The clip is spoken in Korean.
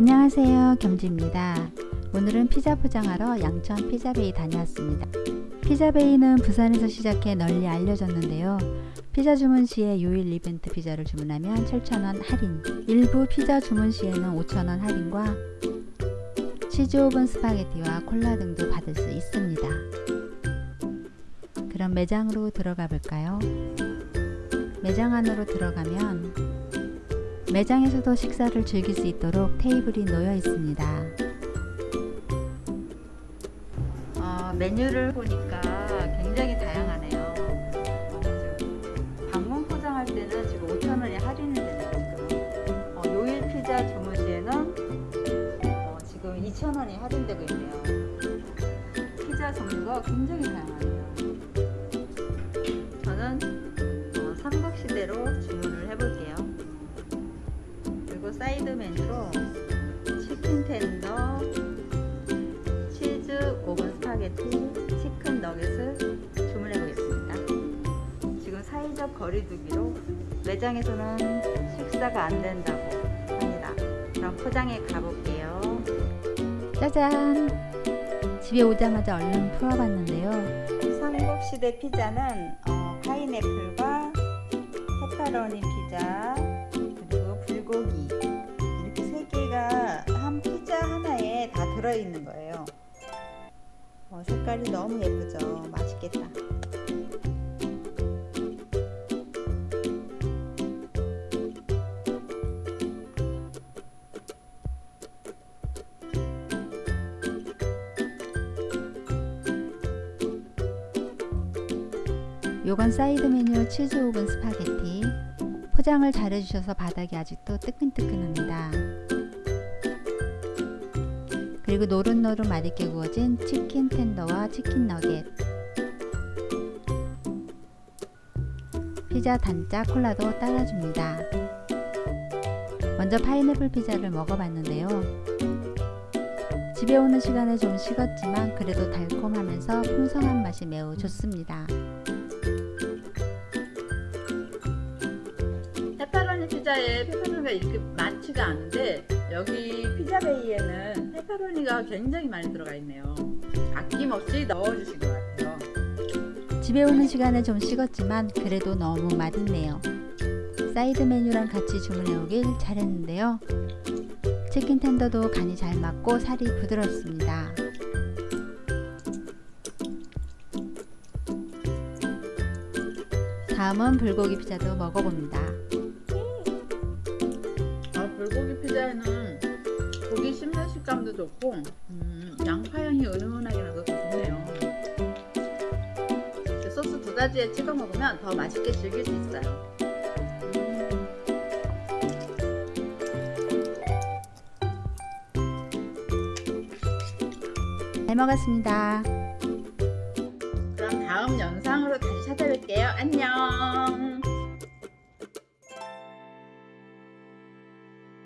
안녕하세요. 겸지입니다. 오늘은 피자 포장하러 양천 피자베이 다녀왔습니다. 피자베이는 부산에서 시작해 널리 알려졌는데요. 피자 주문 시에 요일 이벤트 피자를 주문하면 7,000원 할인. 일부 피자 주문 시에는 5,000원 할인과 치즈 오븐 스파게티와 콜라 등도 받을 수 있습니다. 그럼 매장으로 들어가 볼까요? 매장 안으로 들어가면 매장에서도 식사를 즐길 수 있도록 테이블이 놓여 있습니다. 어, 메뉴를 보니까 굉장히 다양하네요. 어, 방문 포장할 때는 지금 5,000원이 할인이 되네요. 지금 어, 요일 피자 주문 시에는 어, 지금 2,000원이 할인되고 있네요. 피자 종류가 굉장히 다양하네요. 저는 어, 삼국시대로 주문을 해볼게요. 사이드 메뉴로 치킨 텐더, 치즈 오븐 스파게티, 치킨 너겟을 주문해 보겠습니다. 지금 사회적 거리두기로 매장에서는 식사가 안 된다고 합니다. 그럼 포장해 가볼게요. 짜잔! 집에 오자마자 얼른 풀어봤는데요. 삼국시대 피자는 어, 파인애플과 페퍼로니 피자, 불고기 들어있는 거예요. 어, 색깔이 너무 예쁘죠? 맛있겠다. 요건 사이드 메뉴 치즈 오븐 스파게티. 포장을 잘 해주셔서 바닥이 아직도 뜨끈뜨끈합니다. 그리고 노릇노릇 맛있게 구워진 치킨 텐더와 치킨 너겟 피자 단짝 콜라도 따라줍니다. 먼저 파인애플 피자를 먹어봤는데요. 집에 오는 시간에 좀 식었지만 그래도 달콤하면서 풍성한 맛이 매우 좋습니다. 페퍼로니 피자에 페퍼로니가 이렇게 많지가 않은데 여기 피자베이에는 페퍼로니가 굉장히 많이 들어가 있네요. 아낌없이 넣어주신 것 같아요. 집에 오는 시간에 좀 식었지만 그래도 너무 맛있네요. 사이드 메뉴랑 같이 주문해 오길 잘했는데요. 치킨 텐더도 간이 잘 맞고 살이 부드럽습니다. 다음은 불고기 피자도 먹어봅니다. 불고기 피자에는 식감도 좋고 음, 양파 향이 은은하게 나서 좋네요. 소스 두 가지에 찍어 먹으면 더 맛있게 즐길 수 있어요. 잘 먹었습니다. 그럼 다음 영상으로 다시 찾아뵐게요. 안녕